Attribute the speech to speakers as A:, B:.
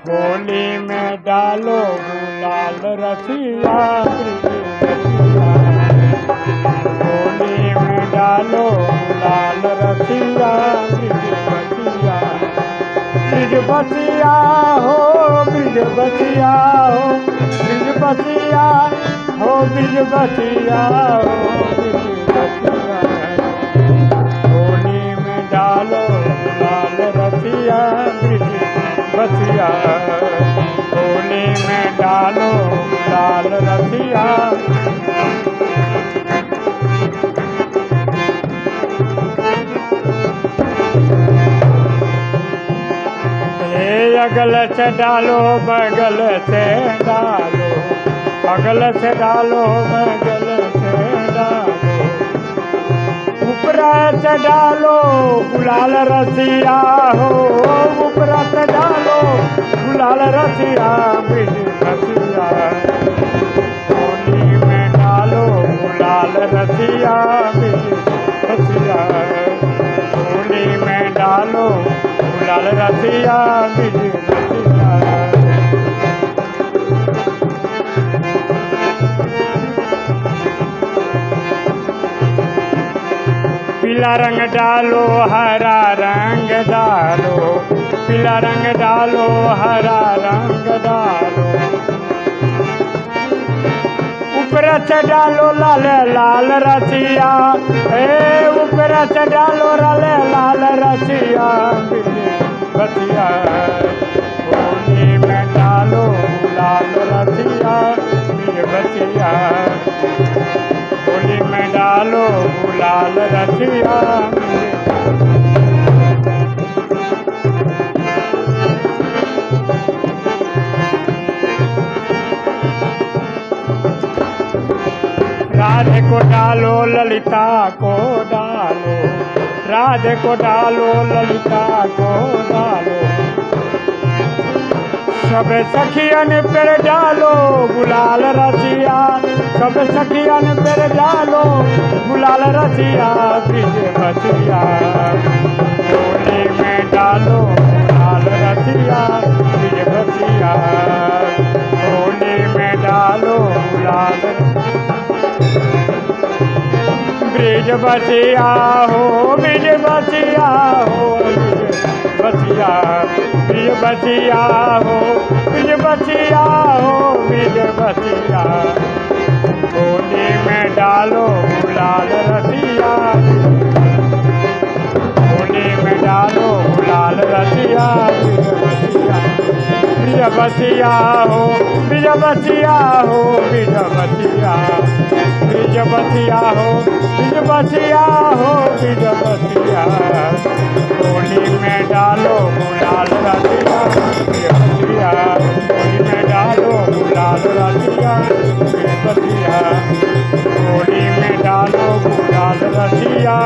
A: होली में डालो, गुलाल रसिया होली में डालो, गुलाल रसिया रसिया ब्रिज बसिया हो ब्रिज बसिया हो ब्रिज बसिया हो ब्रिज बसिया हो। बसिया होली में डालो लाल रसिया। अगल से डालो, बगल से डालो। अगल से डालो, बगल से डालो। उपरा से डालो, गुलाल रसिया हो। गुलाल रसिया बिज रसिया में डालो गुलाल रसिया रसिया होली में डालो गुलाल रसिया पीला रंग डालो, हरा रंग डालो पीला रंग डालो, हरा रंग डालो। ऊपर से डालो लाल लाल रसिया। ए ऊपर डालो लाल लाल रसिया। बसिया होली में डालो लाल रसिया। बसिया होली में डालो गुलाल रसिया। राधे को डालो, ललिता को डालो। राधे को डालो, ललिता को डालो। सब सखियन पर डालो, गुलाल रसिया सब सखियन पर डालो, गुलाल रसिया ब्रिज में डालो। ब्रिज बसिया हो ब्रिज बसिया हो बसिया ब्रिज बसिया हो ब्रिज बसिया हो ब्रिज बसिया होली में डालो गुलाल रसिया। होली में डालो गुलाल रसिया ब्रिज बसिया हो ब्रिज बसिया हो ब्रिज बसिया ब्रिज बसिया हो ब्रिज बसिया हो ब्रिज बसिया होली में डालो गुलाल रसिया ब्रिज बसिया होली में डालो गुलाल रसिया ब्रिज बसिया होली में डालो गुलाल बसिया